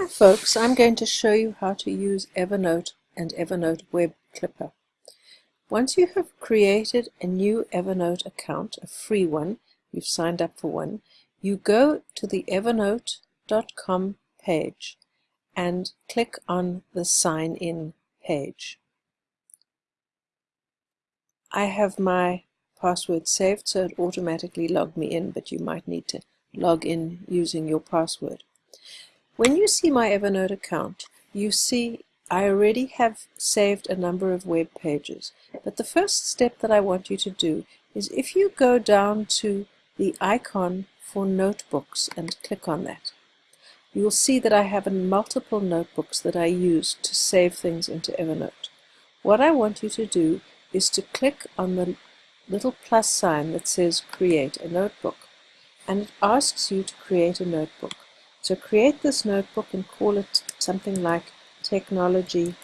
Hi folks, I'm going to show you how to use Evernote and Evernote Web Clipper. Once you have created a new Evernote account, a free one, you've signed up for one, you go to the evernote.com page and click on the sign in page. I have my password saved so it automatically logged me in, but you might need to log in using your password. When you see my Evernote account, you see I already have saved a number of web pages. But the first step that I want you to do is if you go down to the icon for notebooks and click on that, you will see that I have multiple notebooks that I use to save things into Evernote. What I want you to do is to click on the little plus sign that says create a notebook and it asks you to create a notebook. So create this notebook and call it something like technology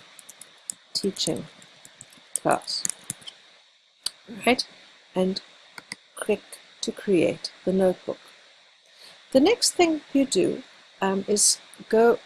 teaching class. Right? And click to create the notebook. The next thing you do um, is go,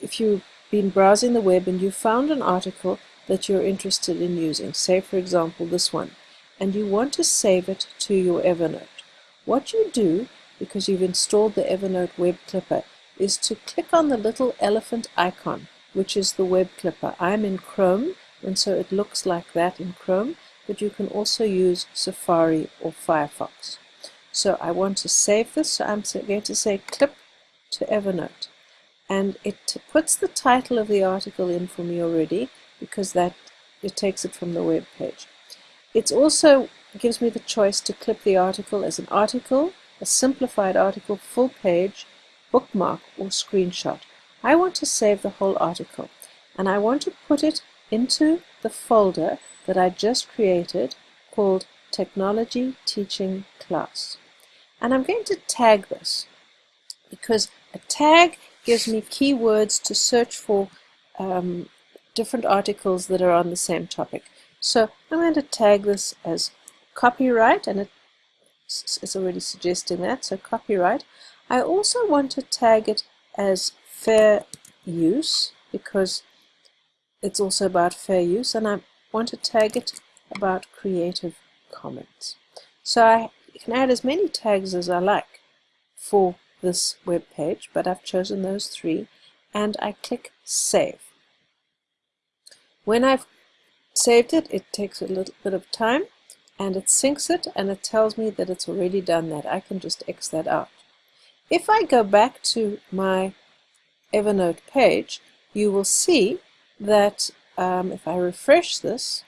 if you've been browsing the web and you found an article that you're interested in using, say for example this one, and you want to save it to your Evernote. What you do because you've installed the Evernote Web Clipper is to click on the little elephant icon, which is the Web Clipper. I'm in Chrome, and so it looks like that in Chrome, but you can also use Safari or Firefox. So I want to save this, so I'm going to say clip to Evernote. And it puts the title of the article in for me already, because that it takes it from the web page. It also gives me the choice to clip the article as an article, a simplified article, full page, bookmark, or screenshot. I want to save the whole article and I want to put it into the folder that I just created called Technology Teaching Class. And I'm going to tag this because a tag gives me keywords to search for um, different articles that are on the same topic. So I'm going to tag this as copyright and it it's already suggesting that, so copyright. I also want to tag it as fair use because it's also about fair use and I want to tag it about Creative Commons. So I can add as many tags as I like for this web page, but I've chosen those three and I click Save. When I've saved it, it takes a little bit of time and it syncs it and it tells me that it's already done that. I can just X that out. If I go back to my Evernote page, you will see that um, if I refresh this,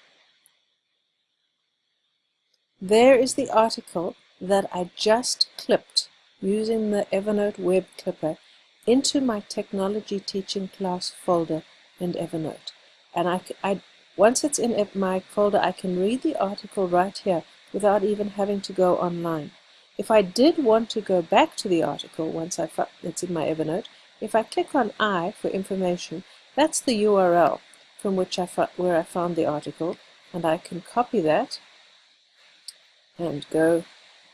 there is the article that I just clipped using the Evernote web clipper into my technology teaching class folder in Evernote. And I, I once it's in my folder, I can read the article right here without even having to go online. If I did want to go back to the article once I it's in my Evernote, if I click on I for information, that's the URL from which I where I found the article, and I can copy that and go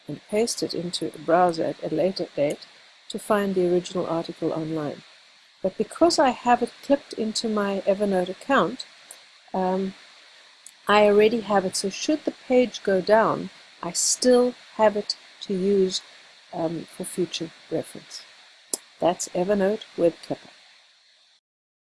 and paste it into a browser at a later date to find the original article online. But because I have it clipped into my Evernote account, um, I already have it. So should the page go down, I still have it to use um, for future reference. That's Evernote Web Clipper.